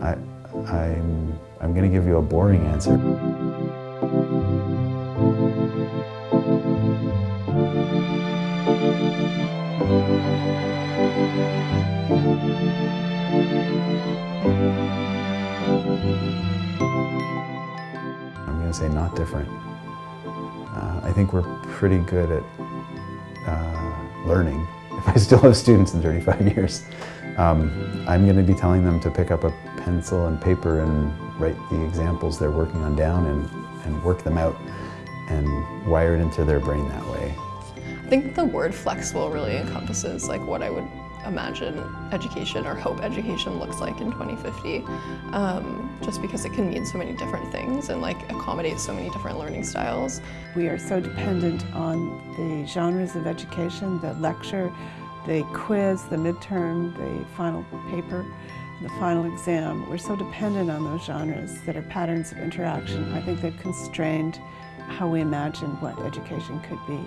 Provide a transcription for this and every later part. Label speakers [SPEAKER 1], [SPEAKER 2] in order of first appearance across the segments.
[SPEAKER 1] I, I'm, I'm going to give you a boring answer. I'm going to say not different. Uh, I think we're pretty good at uh, learning. If I still have students in 35 years, um, I'm going to be telling them to pick up a pencil and paper and write the examples they're working on down and, and work them out and wire it into their brain that way.
[SPEAKER 2] I think the word flexible really encompasses like what I would imagine education or hope education looks like in 2050 um, just because it can mean so many different things and like accommodate so many different learning styles.
[SPEAKER 3] We are so dependent on the genres of education, the lecture, the quiz, the midterm, the final paper, the final exam. We're so dependent on those genres that are patterns of interaction. I think they've constrained how we imagine what education could be.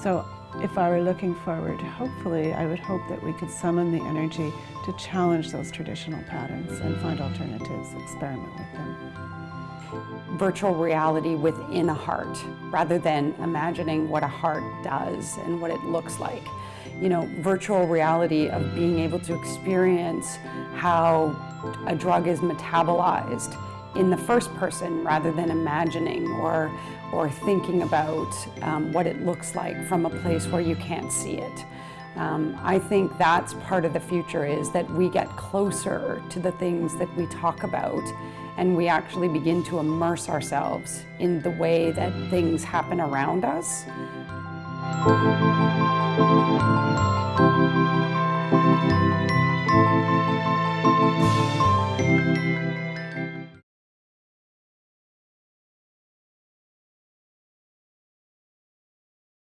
[SPEAKER 3] So if I were looking forward, hopefully I would hope that we could summon the energy to challenge those traditional patterns and find alternatives, experiment with them.
[SPEAKER 4] Virtual reality within a heart, rather than imagining what a heart does and what it looks like. You know, virtual reality of being able to experience how a drug is metabolized in the first person rather than imagining or, or thinking about um, what it looks like from a place where you can't see it. Um, I think that's part of the future is that we get closer to the things that we talk about and we actually begin to immerse ourselves in the way that things happen around us. Thank you.